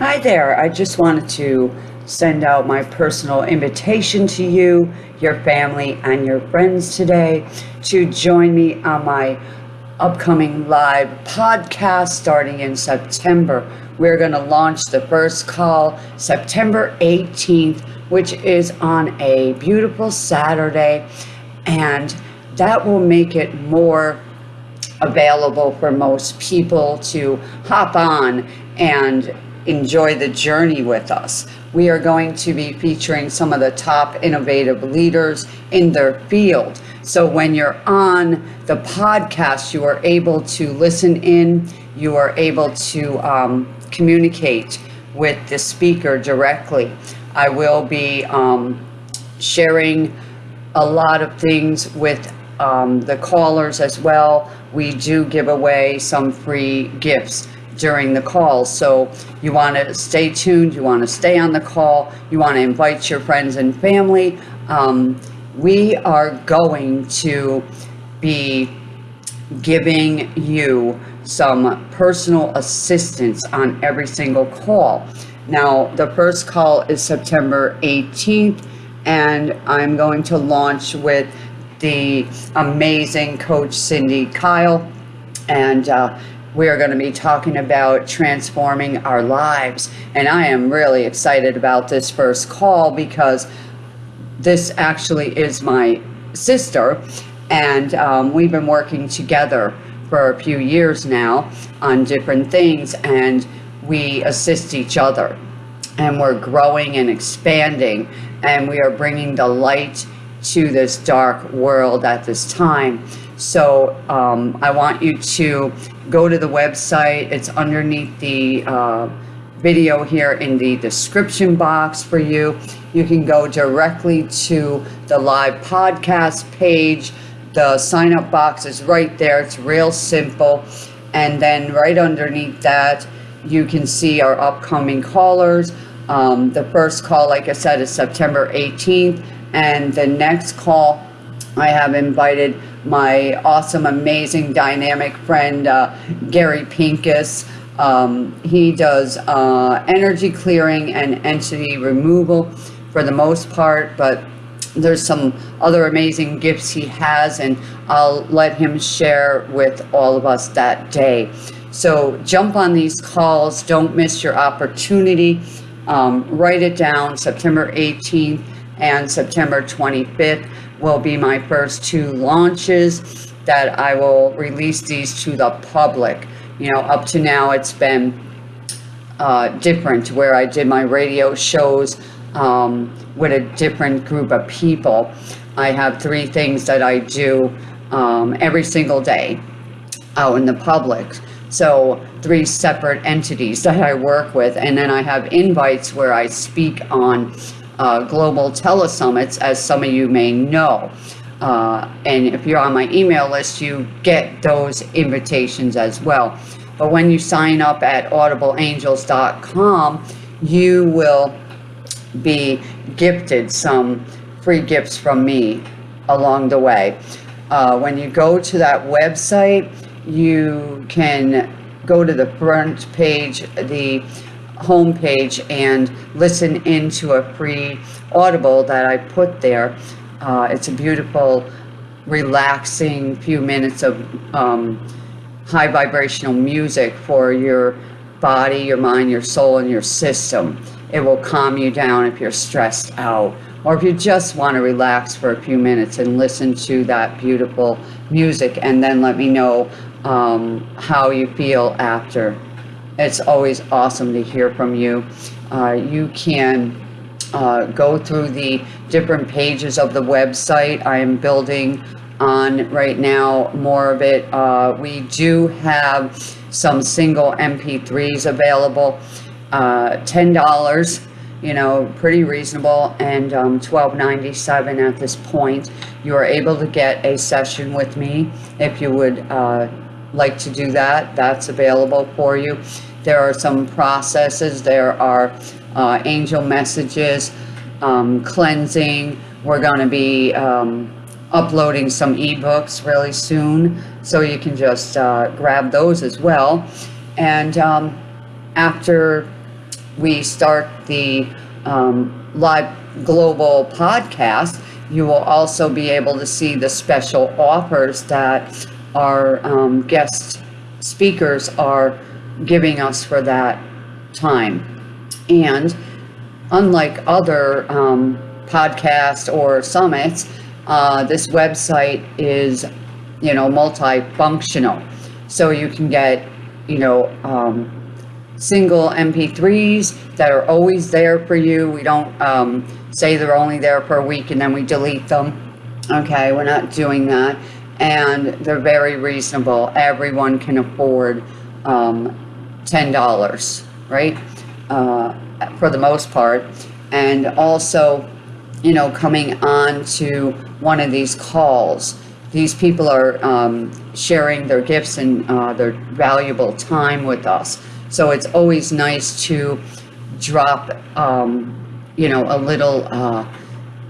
Hi there. I just wanted to send out my personal invitation to you, your family, and your friends today to join me on my upcoming live podcast starting in September. We're going to launch the first call September 18th, which is on a beautiful Saturday, and that will make it more available for most people to hop on and enjoy the journey with us. We are going to be featuring some of the top innovative leaders in their field. So when you're on the podcast, you are able to listen in, you are able to um, communicate with the speaker directly. I will be um, sharing a lot of things with um, the callers as well. We do give away some free gifts during the call. So you want to stay tuned, you want to stay on the call, you want to invite your friends and family. Um, we are going to be giving you some personal assistance on every single call. Now, the first call is September 18th, and I'm going to launch with the amazing coach Cindy Kyle. And uh, we are going to be talking about transforming our lives. And I am really excited about this first call because this actually is my sister. And um, we've been working together for a few years now on different things. And we assist each other. And we're growing and expanding. And we are bringing the light to this dark world at this time. So um, I want you to go to the website. It's underneath the uh, video here in the description box for you. You can go directly to the live podcast page. The sign up box is right there. It's real simple. And then right underneath that, you can see our upcoming callers. Um, the first call, like I said, is September 18th. And the next call, I have invited my awesome, amazing, dynamic friend, uh, Gary Pincus. Um, he does uh, energy clearing and entity removal for the most part, but there's some other amazing gifts he has, and I'll let him share with all of us that day. So jump on these calls. Don't miss your opportunity. Um, write it down September 18th and September 25th will be my first two launches that I will release these to the public. You know, up to now it's been uh, different where I did my radio shows um, with a different group of people. I have three things that I do um, every single day out in the public. So three separate entities that I work with. And then I have invites where I speak on uh, global telesummits, as some of you may know. Uh, and if you're on my email list, you get those invitations as well. But when you sign up at audibleangels.com, you will be gifted some free gifts from me along the way. Uh, when you go to that website, you can go to the front page, the homepage and listen into a free audible that I put there. Uh, it's a beautiful, relaxing few minutes of um, high vibrational music for your body, your mind, your soul, and your system. It will calm you down if you're stressed out or if you just want to relax for a few minutes and listen to that beautiful music and then let me know um, how you feel after. It's always awesome to hear from you. Uh, you can uh, go through the different pages of the website. I am building on right now more of it. Uh, we do have some single MP3s available. Uh, $10, you know, pretty reasonable, and um, $12.97 at this point. You are able to get a session with me if you would uh, like to do that. That's available for you. There are some processes. There are uh, angel messages, um, cleansing. We're going to be um, uploading some ebooks really soon, so you can just uh, grab those as well. And um, after we start the um, live global podcast, you will also be able to see the special offers that our um, guest speakers are giving us for that time. And unlike other um, podcasts or summits, uh, this website is, you know, multifunctional. So you can get, you know, um, single MP3s that are always there for you. We don't um, say they're only there for a week and then we delete them. Okay, we're not doing that. And they're very reasonable. Everyone can afford um, $10, right? Uh, for the most part. And also, you know, coming on to one of these calls. These people are um, sharing their gifts and uh, their valuable time with us. So it's always nice to drop, um, you know, a little uh,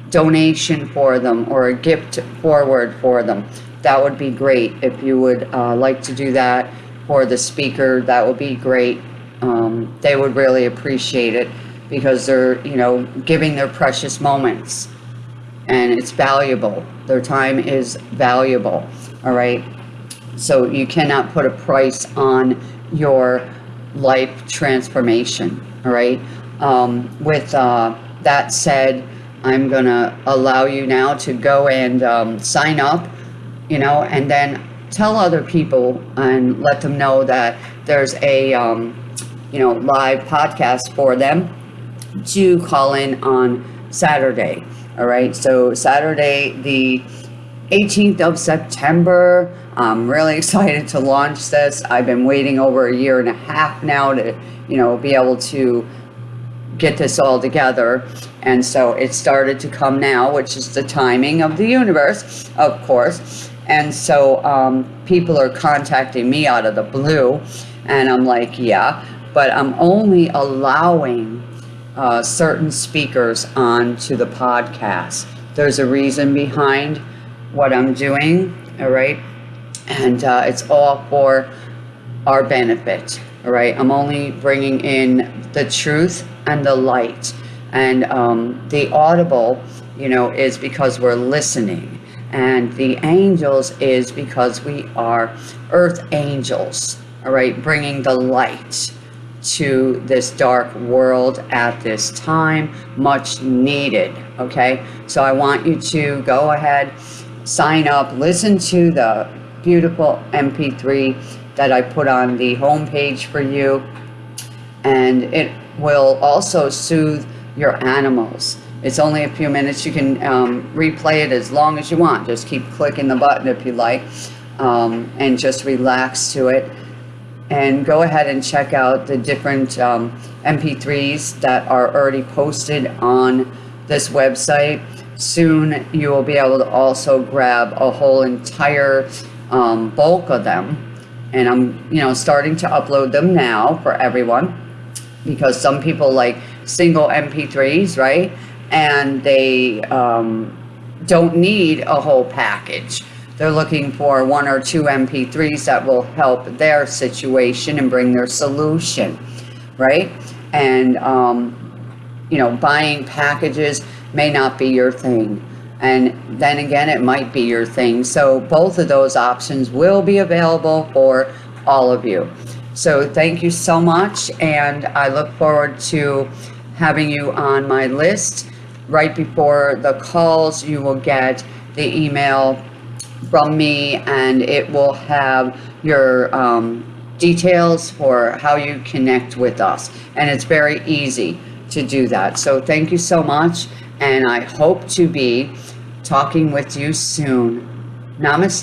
donation for them or a gift forward for them. That would be great. If you would uh, like to do that for the speaker, that would be great. Um, they would really appreciate it because they're, you know, giving their precious moments and it's valuable. Their time is valuable, all right? So you cannot put a price on your life transformation, all right? Um, with uh, that said, I'm going to allow you now to go and um, sign up, you know, and then tell other people and let them know that there's a, um, you know, live podcast for them to call in on Saturday. All right, so Saturday, the 18th of September. I'm really excited to launch this. I've been waiting over a year and a half now to, you know, be able to get this all together. And so it started to come now, which is the timing of the universe, of course. And so um, people are contacting me out of the blue. And I'm like, yeah, but I'm only allowing uh, certain speakers onto the podcast. There's a reason behind what I'm doing, all right? And uh, it's all for our benefit, all right? I'm only bringing in the truth and the light. And um, the audible, you know, is because we're listening. And the angels is because we are earth angels, all right, bringing the light to this dark world at this time, much needed, okay? So I want you to go ahead, sign up, listen to the beautiful MP3 that I put on the homepage for you, and it will also soothe your animals. It's only a few minutes. You can um, replay it as long as you want. Just keep clicking the button if you like, um, and just relax to it and go ahead and check out the different um, MP3s that are already posted on this website. Soon you will be able to also grab a whole entire um, bulk of them. And I'm, you know, starting to upload them now for everyone because some people like single MP3s, right? And they um, don't need a whole package. They're looking for one or two MP3s that will help their situation and bring their solution, right? And, um, you know, buying packages may not be your thing. And then again, it might be your thing. So both of those options will be available for all of you. So thank you so much. And I look forward to having you on my list. Right before the calls, you will get the email from me and it will have your um, details for how you connect with us. And it's very easy to do that. So thank you so much. And I hope to be talking with you soon. Namaste.